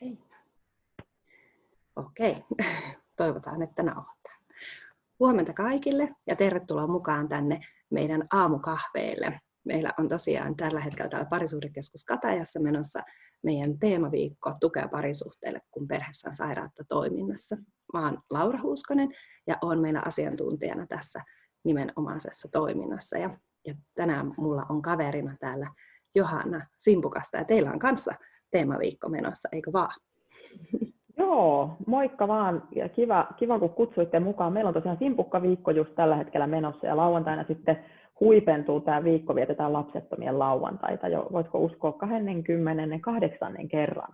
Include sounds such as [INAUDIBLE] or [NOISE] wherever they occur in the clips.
Okei. Okei. [LAUGHS] Toivotaan, että nauhoittaa. Huomenta kaikille ja tervetuloa mukaan tänne meidän aamukahveille. Meillä on tosiaan tällä hetkellä täällä Parisuhdekeskus Katajassa menossa meidän teemaviikko Tukea parisuhteelle, kun perheessä on sairautta toiminnassa. Mä oon Laura Huuskonen ja olen meillä asiantuntijana tässä nimenomaisessa toiminnassa. Ja, ja tänään mulla on kaverina täällä Johanna Simpukasta ja teillä on kanssa teemaviikko menossa, eikö vaan? Joo, moikka vaan ja kiva, kiva kun kutsuitte mukaan. Meillä on tosiaan Simpukka-viikko just tällä hetkellä menossa ja lauantaina sitten huipentuu tämä viikko, vietetään lapsettomien lauantaita jo, voitko uskoa, 28. kerran.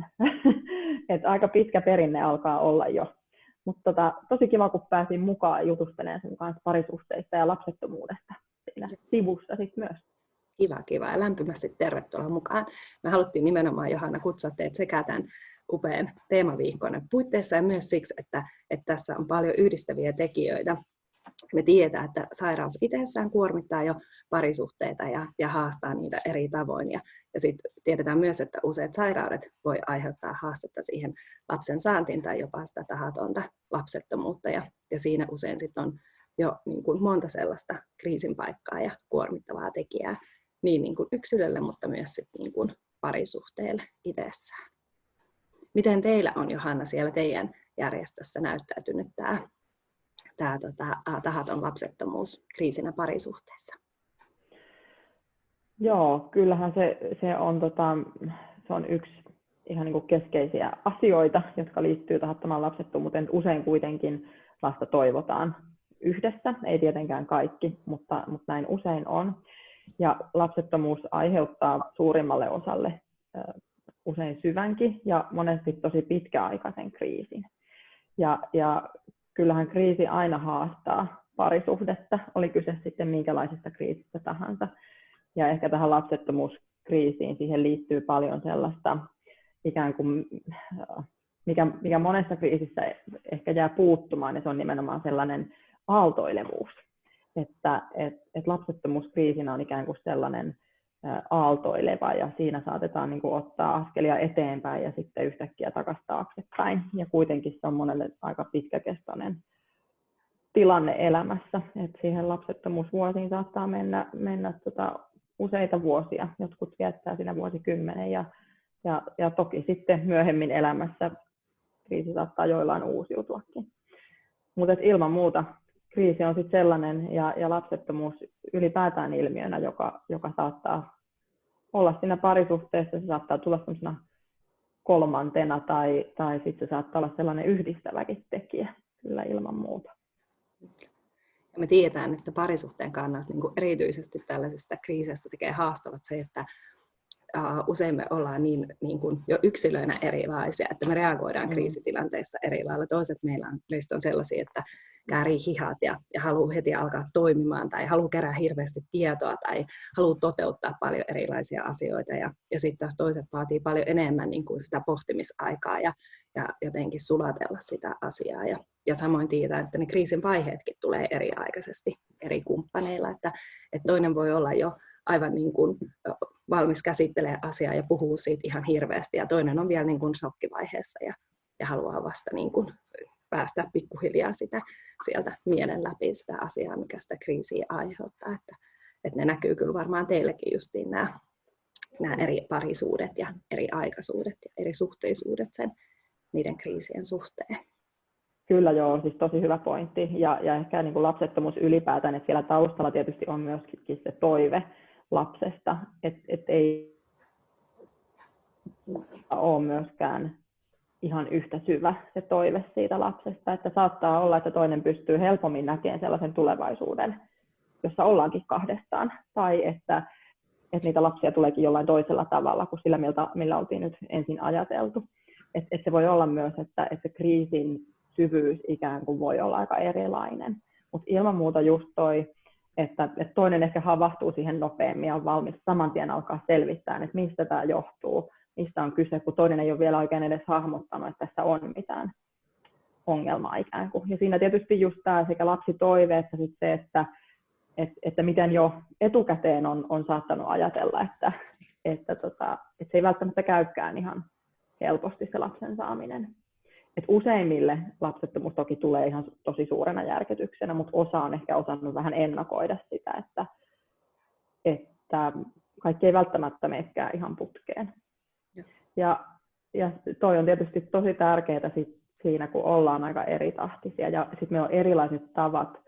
[LAUGHS] Et aika pitkä perinne alkaa olla jo. Mutta tota, tosi kiva, kun pääsin mukaan jutustelemaan sun kanssa parisuhteista ja lapsettomuudesta siinä sivussa sitten myös. Kiva, kiva ja lämpimästi tervetuloa mukaan. Me haluttiin nimenomaan Johanna kutsua teet sekä tämän upean teemaviikkoinen puitteissa ja myös siksi, että, että tässä on paljon yhdistäviä tekijöitä. Me tiedetään, että sairaus itsessään kuormittaa jo parisuhteita ja, ja haastaa niitä eri tavoin. Ja, ja sitten tiedetään myös, että useat sairaudet voi aiheuttaa haastetta siihen lapsen saantiin tai jopa sitä tahatonta lapsettomuutta. Ja, ja siinä usein sitten on jo niin kuin monta sellaista kriisin paikkaa ja kuormittavaa tekijää, niin, niin kuin yksilölle, mutta myös sit niin kuin parisuhteelle itsessään. Miten teillä on Johanna siellä teidän järjestössä näyttäytynyt tämä, tämä tota, tahaton lapsettomuus kriisinä parisuhteessa? Joo, kyllähän se, se, on, tota, se on yksi ihan niin kuin keskeisiä asioita, jotka liittyy tahattomaan lapsettomuuteen. Usein kuitenkin lasta toivotaan yhdessä, ei tietenkään kaikki, mutta, mutta näin usein on. Ja lapsettomuus aiheuttaa suurimmalle osalle usein syvänkin ja monesti tosi pitkäaikaisen kriisin. Ja, ja kyllähän kriisi aina haastaa parisuhdetta, oli kyse sitten minkälaisesta kriisistä tahansa. Ja ehkä tähän lapsettomuuskriisiin siihen liittyy paljon sellaista ikään kuin, mikä, mikä monessa kriisissä ehkä jää puuttumaan, ja se on nimenomaan sellainen aaltoilevuus että et, et lapsettomuuskriisinä on ikään kuin sellainen aaltoileva ja siinä saatetaan niin kuin ottaa askelia eteenpäin ja sitten yhtäkkiä takaisin taaksepäin. Ja kuitenkin se on monelle aika pitkäkestoinen tilanne elämässä, että siihen lapsettomuusvuosiin saattaa mennä, mennä tota useita vuosia, jotkut viettää siinä vuosikymmenen ja, ja, ja toki sitten myöhemmin elämässä kriisi saattaa joillain uusiutuakin. Mutta ilman muuta kriisi on sitten sellainen ja, ja lapsettomuus ylipäätään ilmiönä, joka, joka saattaa olla siinä parisuhteessa, se saattaa tulla sellaisena kolmantena tai, tai sitten se saattaa olla sellainen yhdistäväkin tekijä, kyllä ilman muuta. Ja me tiedetään, että parisuhteen kannalta niin erityisesti tällaisesta kriisistä tekee haastavat se, että usein me ollaan niin, niin kuin jo yksilöinä erilaisia, että me reagoidaan mm. kriisitilanteissa eri lailla. Toiset meillä on, meistä on sellaisia, että käärii hihat ja, ja haluaa heti alkaa toimimaan tai haluaa kerää hirveästi tietoa tai haluaa toteuttaa paljon erilaisia asioita ja, ja sitten taas toiset vaatii paljon enemmän niin kuin sitä pohtimisaikaa ja, ja jotenkin sulatella sitä asiaa. Ja, ja samoin tiedetään, että ne kriisin vaiheetkin tulee eri-aikaisesti eri kumppaneilla, että, että toinen voi olla jo aivan niin kuin valmis käsittelee asiaa ja puhuu siitä ihan hirveästi ja toinen on vielä niin kuin shokkivaiheessa ja, ja haluaa vasta niin kuin päästä pikkuhiljaa sitä sieltä mielen läpi sitä asiaa, mikä sitä kriisiä aiheuttaa. Että, että ne näkyy kyllä varmaan teillekin justiin nämä, nämä eri parisuudet ja eri aikaisuudet ja eri suhteisuudet sen niiden kriisien suhteen. Kyllä joo, siis tosi hyvä pointti. Ja, ja ehkä niin kuin lapsettomuus ylipäätään, että siellä taustalla tietysti on myöskin se toive lapsesta, että et ei ole myöskään ihan yhtä syvä se toive siitä lapsesta, että saattaa olla, että toinen pystyy helpommin näkemään sellaisen tulevaisuuden, jossa ollaankin kahdestaan, tai että, että niitä lapsia tuleekin jollain toisella tavalla kuin sillä, miltä, millä oltiin nyt ensin ajateltu. Että et se voi olla myös, että, että kriisin syvyys ikään kuin voi olla aika erilainen. Mutta ilman muuta just toi, että, että toinen ehkä havahtuu siihen nopeammin ja on valmis saman tien alkaa selvittää, että mistä tämä johtuu, mistä on kyse, kun toinen ei ole vielä oikein edes hahmottanut, että tässä on mitään ongelmaa ikään kuin. Ja siinä tietysti just tämä sekä lapsitoive että sitten se, että, että, että miten jo etukäteen on, on saattanut ajatella, että, että, tota, että se ei välttämättä käykään ihan helposti se lapsen saaminen. Et useimmille lapsettomuus toki tulee ihan tosi suurena järkytyksenä, mutta osa on ehkä osannut vähän ennakoida sitä, että, että kaikki ei välttämättä menekään ihan putkeen. Ja, ja, ja toi on tietysti tosi tärkeää sit siinä, kun ollaan aika eri tahtisia ja sitten meillä on erilaiset tavat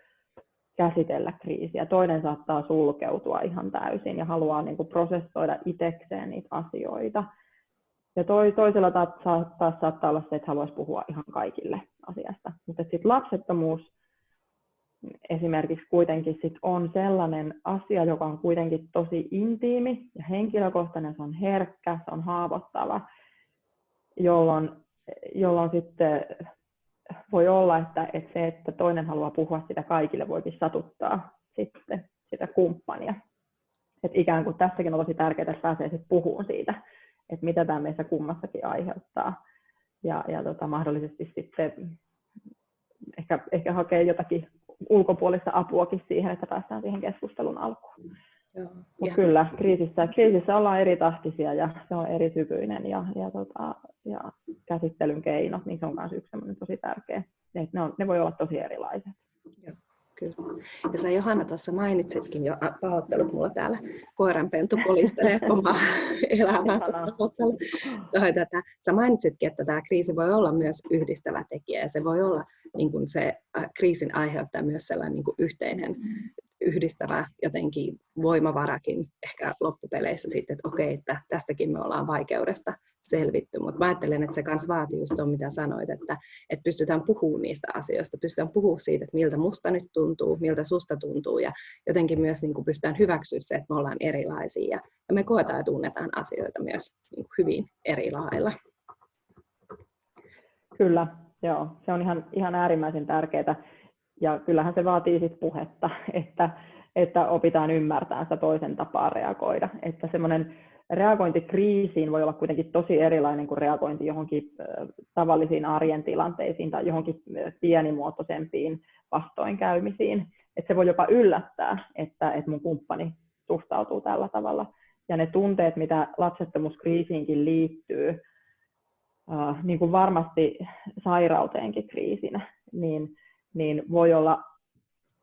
käsitellä kriisiä. Toinen saattaa sulkeutua ihan täysin ja haluaa niin kuin prosessoida itsekseen niitä asioita. Ja toi, toisella taas saattaa, saattaa olla se, että haluaisi puhua ihan kaikille asiasta. Mutta sitten lapsettomuus esimerkiksi kuitenkin sit on sellainen asia, joka on kuitenkin tosi intiimi ja henkilökohtainen, se on herkkä, se on haavoittava, jolloin, jolloin sitten voi olla, että, että se, että toinen haluaa puhua sitä kaikille, voikin satuttaa sitten sitä kumppania. Et ikään kuin tässäkin on tosi tärkeää, että pääsee sitten puhumaan siitä, että mitä tämä meissä kummassakin aiheuttaa. Ja, ja tota, mahdollisesti sitten ehkä, ehkä hakee jotakin ulkopuolista apuakin siihen, että päästään siihen keskustelun alkuun. Mutta kyllä, kriisissä, kriisissä ollaan eri tahtisia ja se on eri syvyinen ja, ja, tota, ja käsittelyn keinot, niin se on myös yksi tosi tärkeä. Ne, ne, on, ne voi olla tosi erilaiset. Joo, kyllä. Ja sä Johanna tuossa mainitsitkin jo, pahoittelut mulla täällä koiranpentu kolistelee [LAUGHS] omaa elämää. tätä. Sä mainitsitkin, että tämä kriisi voi olla myös yhdistävä tekijä ja se voi olla niin kuin se kriisin aiheuttaa myös sellainen niin kuin yhteinen yhdistävä jotenkin voimavarakin ehkä loppupeleissä sitten, että okei, että tästäkin me ollaan vaikeudesta selvitty, mutta ajattelen, että se myös vaatii just tuon, mitä sanoit, että, että pystytään puhumaan niistä asioista, pystytään puhumaan siitä, että miltä musta nyt tuntuu, miltä susta tuntuu ja jotenkin myös niin kuin pystytään hyväksyä se, että me ollaan erilaisia ja, ja me koetaan ja tunnetaan asioita myös niin kuin hyvin eri lailla. Kyllä, joo, se on ihan, ihan äärimmäisen tärkeää ja kyllähän se vaatii sit puhetta, [LAUGHS] että, että opitaan ymmärtämään sitä toisen tapaa reagoida. Että semmoinen reagointi kriisiin voi olla kuitenkin tosi erilainen kuin reagointi johonkin tavallisiin arjen tilanteisiin tai johonkin pienimuotoisempiin vastoinkäymisiin. Että se voi jopa yllättää, että, että mun kumppani suhtautuu tällä tavalla. Ja ne tunteet, mitä lapsettomuuskriisiinkin liittyy, niin kuin varmasti sairauteenkin kriisinä, niin niin voi olla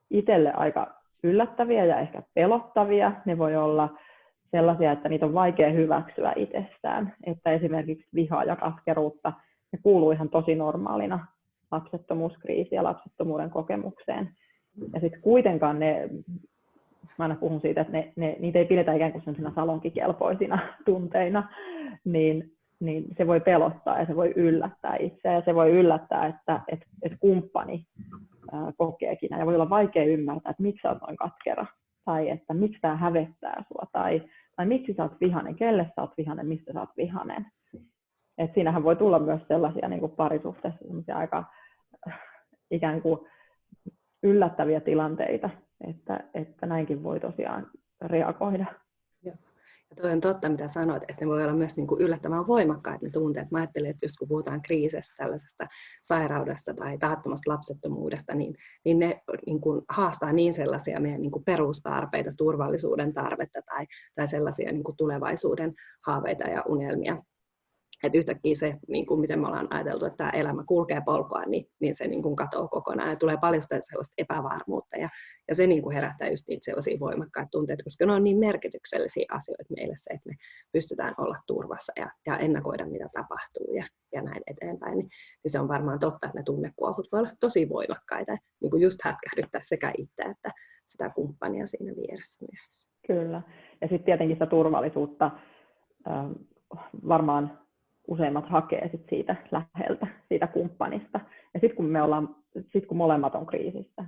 itselle aika yllättäviä ja ehkä pelottavia. Ne voi olla sellaisia, että niitä on vaikea hyväksyä itsestään. Että esimerkiksi vihaa ja katkeruutta, ne kuuluu ihan tosi normaalina lapsettomuuskriisi ja lapsettomuuden kokemukseen. Ja sitten kuitenkaan ne, mä aina puhun siitä, että ne, ne, niitä ei pidetä ikään kuin sellaisina salonkikelpoisina [LAUGHS] tunteina, niin niin se voi pelottaa ja se voi yllättää itseä ja se voi yllättää, että et, et kumppani kokeekin. Ja voi olla vaikea ymmärtää, että miksi sä oot noin katkera. Tai että miksi tämä hävettää sua. Tai, tai miksi sä oot vihanen, kelle sä oot vihanen, mistä sä oot vihanen. Et siinähän voi tulla myös sellaisia niin kuin parisuhteessa aika äh, ikään kuin yllättäviä tilanteita, että, että näinkin voi tosiaan reagoida. Toi on totta, mitä sanoit, että ne voi olla myös niin kuin yllättävän voimakkaita ne tunteet. Mä ajattelen, että jos kun puhutaan kriisistä, tällaisesta sairaudesta tai tahattomasta lapsettomuudesta, niin, niin ne niin kuin haastaa niin sellaisia meidän niin kuin perustarpeita, turvallisuuden tarvetta tai, tai sellaisia niin kuin tulevaisuuden haaveita ja unelmia, että yhtäkkiä se, niin kuin miten me ollaan ajateltu, että tämä elämä kulkee polkoa, niin, niin se niin kuin katoaa kokonaan ja tulee paljon sellaista epävarmuutta ja, ja se niin kuin herättää just niitä sellaisia voimakkaita tunteita, koska ne on niin merkityksellisiä asioita meille se, että me pystytään olla turvassa ja, ja ennakoida, mitä tapahtuu ja, ja näin eteenpäin, niin, niin se on varmaan totta, että ne tunnekuohut voi olla tosi voimakkaita, niin kuin just hätkähdyttää sekä itse että sitä kumppania siinä vieressä myös. Kyllä, ja sitten tietenkin sitä turvallisuutta varmaan useimmat hakee sit siitä läheltä, siitä kumppanista. Ja sitten kun, me ollaan, sit kun molemmat on kriisissä,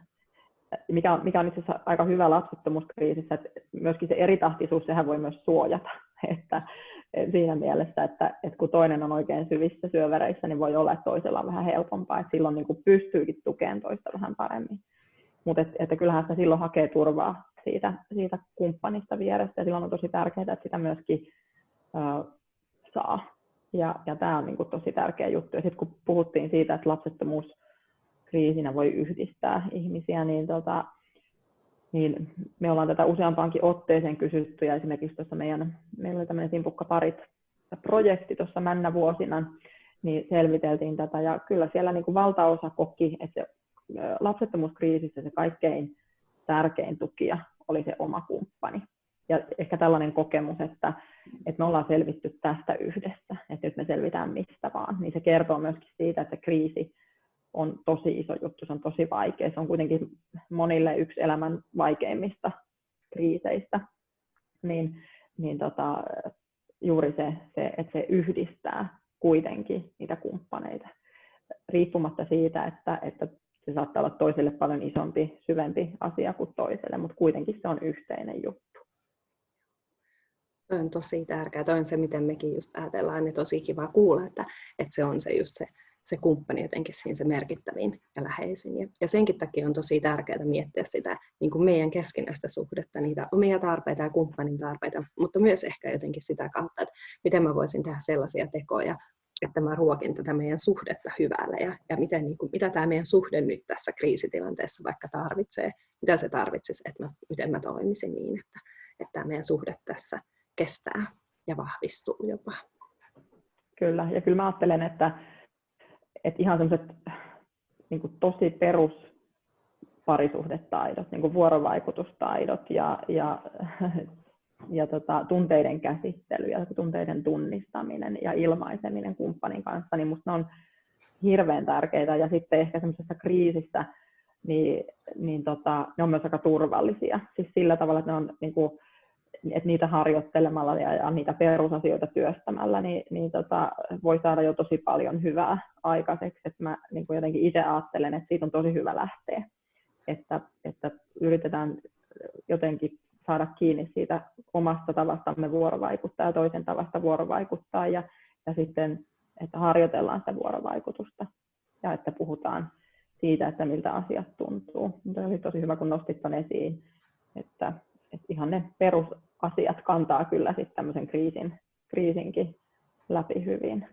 mikä on, mikä on itse asiassa aika hyvä lapsettomuuskriisissä, että myöskin se eritahtisuus, sehän voi myös suojata. [LAUGHS] Että siinä mielessä, että, että kun toinen on oikein syvissä syövereissä, niin voi olla, että toisella on vähän helpompaa, että silloin niin kuin pystyykin tukemaan toista vähän paremmin. Mutta et, että kyllähän sitä silloin hakee turvaa siitä, siitä kumppanista vierestä, ja silloin on tosi tärkeää, että sitä myöskin äh, saa. Ja, ja tämä on niin kuin tosi tärkeä juttu. Ja sitten kun puhuttiin siitä, että lapsettomuus kriisinä voi yhdistää ihmisiä, niin, tota, niin me ollaan tätä useampaankin otteeseen kysytty, ja esimerkiksi tuossa meidän, meillä oli tämmöinen simpukka parit projekti tuossa männä vuosina, niin selviteltiin tätä ja kyllä siellä niin kuin valtaosa koki, että se lapsettomuuskriisissä se kaikkein tärkein tukija oli se oma kumppani. Ja ehkä tällainen kokemus, että, että me ollaan selvitty tästä yhdessä, selvitään mistä vaan, niin se kertoo myöskin siitä, että kriisi on tosi iso juttu, se on tosi vaikea. Se on kuitenkin monille yksi elämän vaikeimmista kriiseistä. Niin, niin tota, juuri se, se, että se yhdistää kuitenkin niitä kumppaneita, riippumatta siitä, että, että se saattaa olla toiselle paljon isompi, syvempi asia kuin toiselle, mutta kuitenkin se on yhteinen juttu. On tosi tärkeää. Toi on se, miten mekin just ajatellaan, niin tosi kiva kuulla, että, että se on se just se, se kumppani jotenkin siinä se merkittävin ja läheisin. Ja, ja senkin takia on tosi tärkeää miettiä sitä niin kuin meidän keskinäistä suhdetta, niitä omia tarpeita ja kumppanin tarpeita, mutta myös ehkä jotenkin sitä kautta, että miten mä voisin tehdä sellaisia tekoja, että mä ruokin tätä meidän suhdetta hyvälle ja, ja miten, niin kuin, mitä tämä meidän suhde nyt tässä kriisitilanteessa vaikka tarvitsee, mitä se tarvitsisi, että mä, miten mä toimisin niin, että, että tämä meidän suhde tässä kestää ja vahvistuu jopa. Kyllä, ja kyllä mä ajattelen, että, että ihan semmoiset niin tosi perus parisuhdetaidot, niin vuorovaikutustaidot ja, ja ja tota, tunteiden käsittely ja tunteiden tunnistaminen ja ilmaiseminen kumppanin kanssa, niin minusta ne on hirveän tärkeitä. Ja sitten ehkä semmoisessa kriisissä, niin, niin tota, ne on myös aika turvallisia. Siis sillä tavalla, että, ne on, niin kuin, että niitä harjoittelemalla ja, ja niitä perusasioita työstämällä, niin, niin tota, voi saada jo tosi paljon hyvää aikaiseksi. Että mä niin kuin jotenkin itse ajattelen, että siitä on tosi hyvä lähteä. Että, että yritetään jotenkin saada kiinni siitä omasta tavastamme vuorovaikuttaa ja toisen tavasta vuorovaikuttaa ja, ja sitten, että harjoitellaan sitä vuorovaikutusta ja että puhutaan siitä, että miltä asiat tuntuu. Mutta oli tosi hyvä, kun nostit esiin, että, että ihan ne perusasiat kantaa kyllä sitten tämmöisen kriisin, kriisinkin läpi hyvin.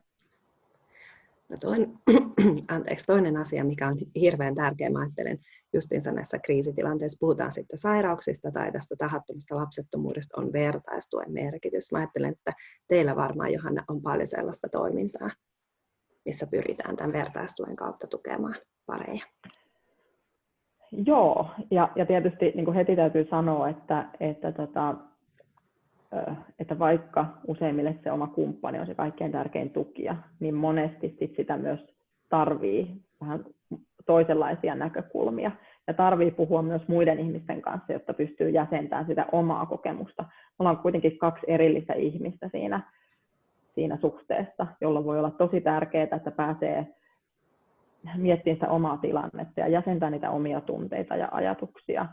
No toinen, [CLEARS THROAT] anteeksi, toinen asia, mikä on hirveän tärkeä, mä ajattelen justiinsa näissä kriisitilanteissa, puhutaan sitten sairauksista tai tästä tahattomasta lapsettomuudesta, on vertaistuen merkitys. Mä ajattelen, että teillä varmaan, Johanna, on paljon sellaista toimintaa, missä pyritään tämän vertaistuen kautta tukemaan pareja. Joo, ja, ja tietysti niin kuin heti täytyy sanoa, että, että tota, että vaikka useimmille se oma kumppani on se kaikkein tärkein tukija, niin monesti sit sitä myös tarvii vähän toisenlaisia näkökulmia. Ja tarvii puhua myös muiden ihmisten kanssa, jotta pystyy jäsentämään sitä omaa kokemusta. Me ollaan kuitenkin kaksi erillistä ihmistä siinä, siinä suhteessa, jolla voi olla tosi tärkeää, että pääsee miettimään sitä omaa tilannetta ja jäsentää niitä omia tunteita ja ajatuksia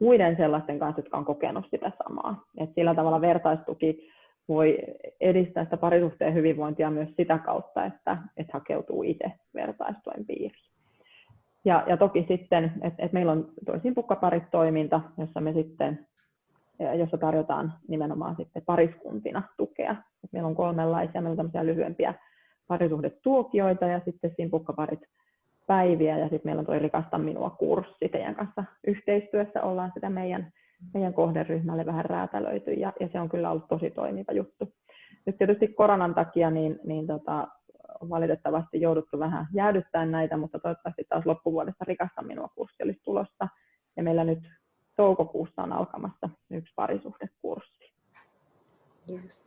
muiden sellaisten kanssa, jotka on kokenut sitä samaa. Et sillä tavalla vertaistuki voi edistää sitä parisuhteen hyvinvointia myös sitä kautta, että, että hakeutuu itse vertaistuen piiriin. Ja, ja toki sitten, että, että meillä on toisin pukkaparit toiminta, jossa me sitten jossa tarjotaan nimenomaan sitten pariskuntina tukea. Et meillä on kolmenlaisia, meillä on tämmöisiä lyhyempiä parisuhdetuokioita ja sitten siinä pukkaparit päiviä ja sitten meillä on tuo Rikasta minua kurssi teidän kanssa yhteistyössä ollaan sitä meidän, meidän kohderyhmälle vähän räätälöity ja, ja se on kyllä ollut tosi toimiva juttu. Nyt tietysti koronan takia niin, niin tota, valitettavasti jouduttu vähän jäädyttämään näitä, mutta toivottavasti taas loppuvuodesta Rikasta minua kurssi olisi tulossa ja meillä nyt toukokuussa on alkamassa yksi parisuhdekurssi. Yes.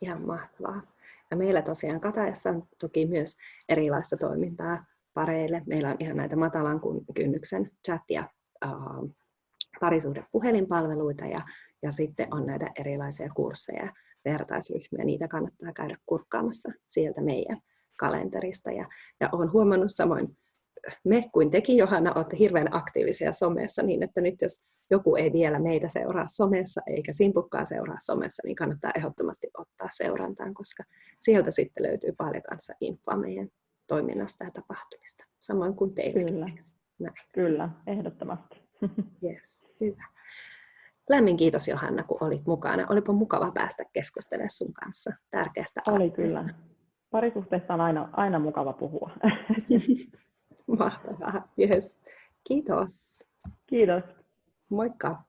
Ihan mahtavaa. Ja meillä tosiaan Katajassa on toki myös erilaista toimintaa pareille. Meillä on ihan näitä matalan kynnyksen chat- ja uh, parisuhdepuhelinpalveluita ja, ja sitten on näitä erilaisia kursseja, vertaisryhmiä. Niitä kannattaa käydä kurkkaamassa sieltä meidän kalenterista. Ja, ja olen huomannut samoin me kuin tekin, Johanna, olette hirveän aktiivisia somessa, niin että nyt jos joku ei vielä meitä seuraa somessa eikä simpukkaa seuraa somessa, niin kannattaa ehdottomasti ottaa seurantaan, koska sieltä sitten löytyy paljon kanssa infoa meidän toiminnasta ja tapahtumista, samoin kuin teille. Kyllä, Näin. Kyllä ehdottomasti. [LAUGHS] Yes, hyvä. Lämmin kiitos Johanna, kun olit mukana. Olipa mukava päästä keskustelemaan sun kanssa tärkeästä Oli aiheesta. kyllä. Parisuhteessa on aina, aina mukava puhua. [LAUGHS] Mahtavaa. Yes. Kiitos. Kiitos. Moikka.